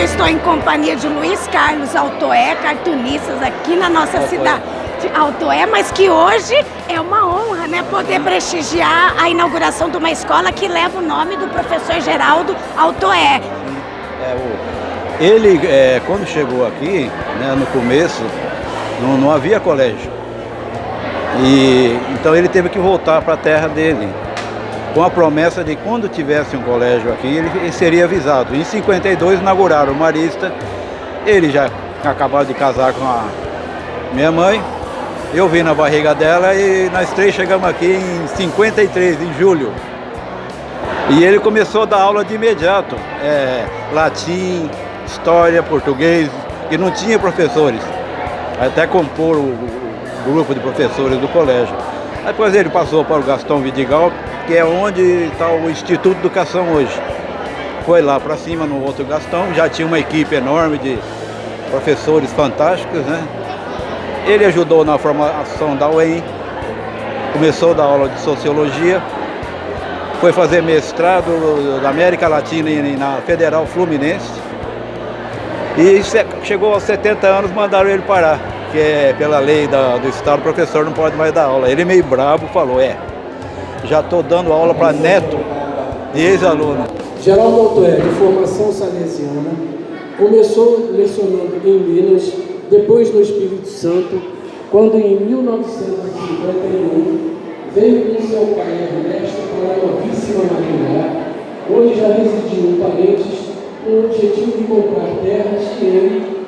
Momento eu estou em companhia de Luiz Carlos Altoé, cartunistas aqui na nossa Altoé. cidade. Altoé, mas que hoje é uma honra, né, poder prestigiar a inauguração de uma escola que leva o nome do professor Geraldo Altoé. É, o, ele, é, quando chegou aqui, né, no começo, não, não havia colégio. E, então ele teve que voltar para a terra dele, com a promessa de quando tivesse um colégio aqui, ele, seria avisado. Em 52 inauguraram o Marista, ele já acabou de casar com a minha mãe, eu vim na barriga dela e nós três chegamos aqui em 53, em julho. E ele começou a dar aula de imediato, é, latim, história, português, e não tinha professores. Até compor o, o grupo de professores do colégio. Depois ele passou para o Gastão Vidigal, que é onde está o Instituto de Educação hoje. Foi lá para cima no outro Gastão, já tinha uma equipe enorme de professores fantásticos, né? Ele ajudou na formação da UEM, começou a dar aula de Sociologia, foi fazer mestrado da América Latina na Federal Fluminense e chegou aos 70 anos, mandaram ele parar, que é pela lei da, do Estado, o professor não pode mais dar aula. Ele meio bravo falou, é, já estou dando aula para neto de ex-aluno. Geraldo Altoé, de formação salesiana, começou lecionando em Minas, depois no Espírito Santo, quando em 1951 veio com seu pai Ernesto para a novíssima Maringá, onde já residiam parentes com o objetivo de comprar terras e ele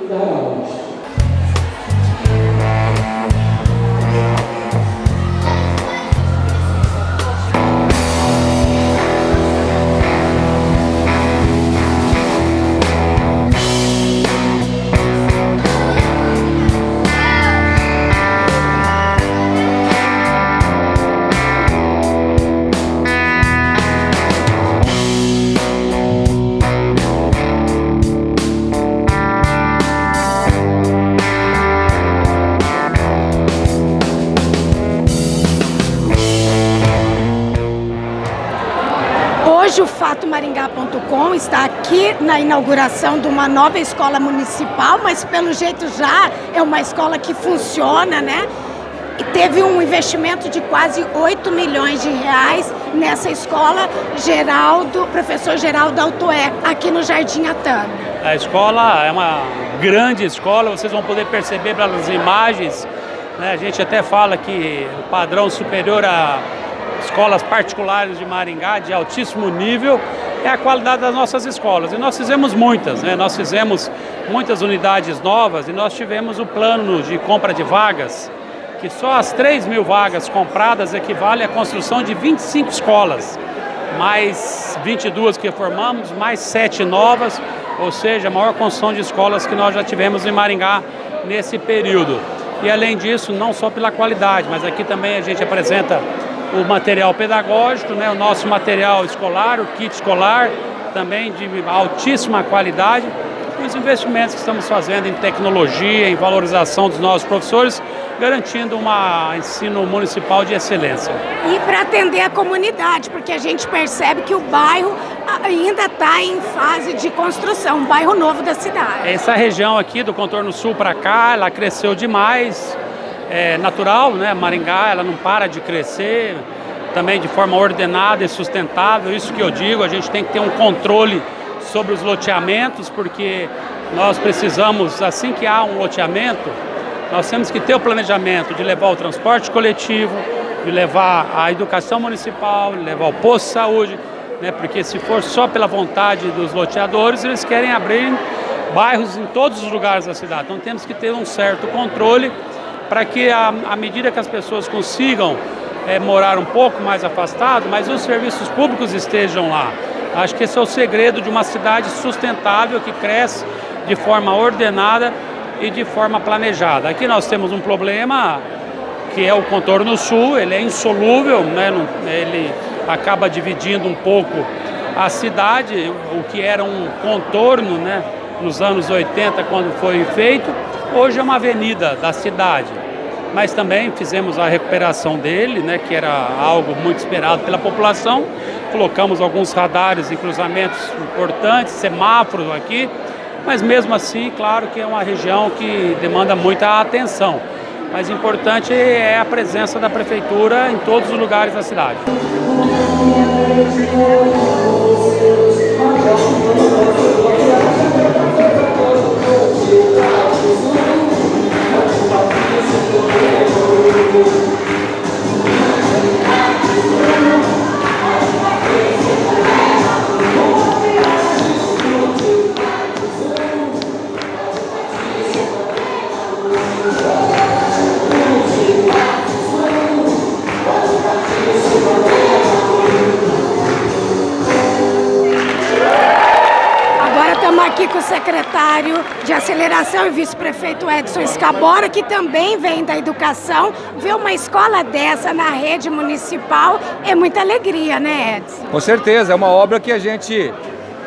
fatomaringá.com está aqui na inauguração de uma nova escola municipal, mas pelo jeito já é uma escola que funciona, né? E teve um investimento de quase 8 milhões de reais nessa escola Geraldo, professor Geraldo Altoé, aqui no Jardim Atano. A escola é uma grande escola, vocês vão poder perceber pelas imagens, né? a gente até fala que o padrão superior a escolas particulares de Maringá de altíssimo nível é a qualidade das nossas escolas. E nós fizemos muitas, né? nós fizemos muitas unidades novas e nós tivemos o plano de compra de vagas, que só as 3 mil vagas compradas equivale à construção de 25 escolas, mais 22 que formamos, mais 7 novas, ou seja, a maior construção de escolas que nós já tivemos em Maringá nesse período. E além disso, não só pela qualidade, mas aqui também a gente apresenta o material pedagógico, né, o nosso material escolar, o kit escolar, também de altíssima qualidade, e os investimentos que estamos fazendo em tecnologia, em valorização dos nossos professores, garantindo um ensino municipal de excelência. E para atender a comunidade, porque a gente percebe que o bairro ainda está em fase de construção, um bairro novo da cidade. Essa região aqui do contorno sul para cá, ela cresceu demais, é natural, né? Maringá ela não para de crescer, também de forma ordenada e sustentável. Isso que eu digo, a gente tem que ter um controle sobre os loteamentos, porque nós precisamos, assim que há um loteamento, nós temos que ter o planejamento de levar o transporte coletivo, de levar a educação municipal, de levar o posto de saúde, né? porque se for só pela vontade dos loteadores, eles querem abrir bairros em todos os lugares da cidade. Então temos que ter um certo controle para que à medida que as pessoas consigam é, morar um pouco mais afastado, mas os serviços públicos estejam lá. Acho que esse é o segredo de uma cidade sustentável que cresce de forma ordenada e de forma planejada. Aqui nós temos um problema que é o contorno sul, ele é insolúvel, né? ele acaba dividindo um pouco a cidade, o que era um contorno né? nos anos 80 quando foi feito, hoje é uma avenida da cidade mas também fizemos a recuperação dele, né, que era algo muito esperado pela população, colocamos alguns radares em cruzamentos importantes, semáforos aqui, mas mesmo assim, claro que é uma região que demanda muita atenção. Mas importante é a presença da prefeitura em todos os lugares da cidade. Secretário de aceleração e vice-prefeito Edson Escabora, que também vem da educação. Ver uma escola dessa na rede municipal é muita alegria, né, Edson? Com certeza, é uma obra que a gente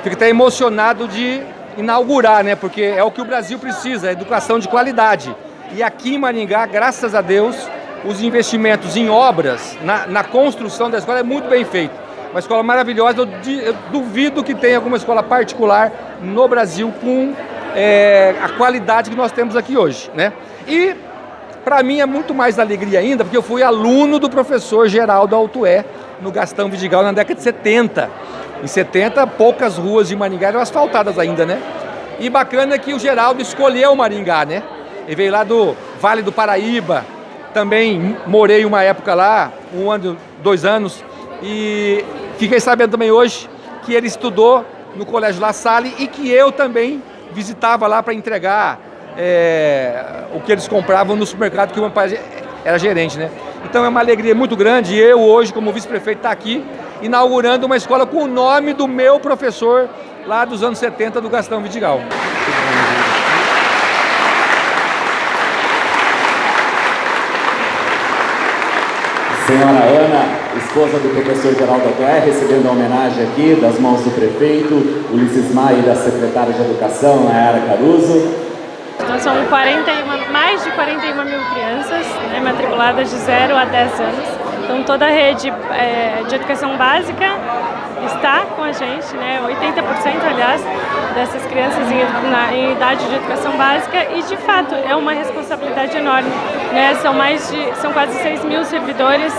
fica até emocionado de inaugurar, né? Porque é o que o Brasil precisa, educação de qualidade. E aqui em Maringá, graças a Deus, os investimentos em obras, na, na construção da escola é muito bem feito uma escola maravilhosa. Eu, eu duvido que tenha alguma escola particular no Brasil com é, a qualidade que nós temos aqui hoje, né? E para mim é muito mais alegria ainda, porque eu fui aluno do professor Geraldo Altué no Gastão Vidigal na década de 70. Em 70, poucas ruas de Maringá eram asfaltadas ainda, né? E bacana que o Geraldo escolheu Maringá, né? Ele veio lá do Vale do Paraíba, também morei uma época lá, um ano, dois anos, e Fiquei sabendo também hoje que ele estudou no Colégio La Salle e que eu também visitava lá para entregar é, o que eles compravam no supermercado, que o meu pai era gerente, né? Então é uma alegria muito grande eu hoje, como vice-prefeito, estar tá aqui inaugurando uma escola com o nome do meu professor lá dos anos 70 do Gastão Vidigal. Senhora Ana, esposa do professor Geraldo Aguiar, recebendo a homenagem aqui das mãos do prefeito, Ulisses Maia e da secretária de Educação, Nayara Caruso. Nós somos 41, mais de 41 mil crianças né, matriculadas de 0 a 10 anos. Então toda a rede é, de educação básica está com a gente, né, 80% aliás, dessas crianças em, na, em idade de educação básica e de fato é uma responsabilidade enorme. Né? São, mais de, são quase 6 mil servidores,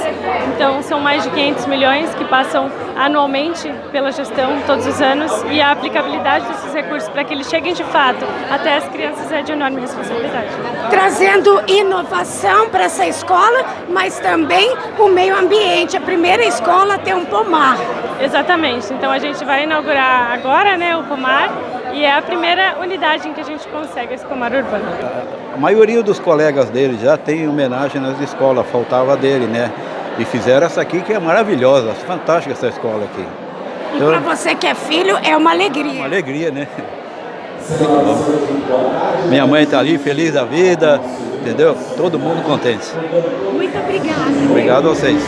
então são mais de 500 milhões que passam anualmente pela gestão todos os anos e a aplicabilidade desses recursos para que eles cheguem de fato até as crianças é de enorme responsabilidade. Trazendo inovação para essa escola, mas também o meio ambiente. A primeira escola a ter um pomar. Exatamente. Então a gente vai inaugurar agora né, o pomar e é a primeira unidade em que a gente consegue esse pomar urbano. A maioria dos colegas dele já tem homenagem nas escolas, faltava dele, né? E fizeram essa aqui que é maravilhosa, fantástica essa escola aqui. E então, para você que é filho, é uma alegria. Uma alegria, né? Minha mãe está ali, feliz da vida, entendeu? Todo mundo contente. Muito obrigada. Obrigado a vocês.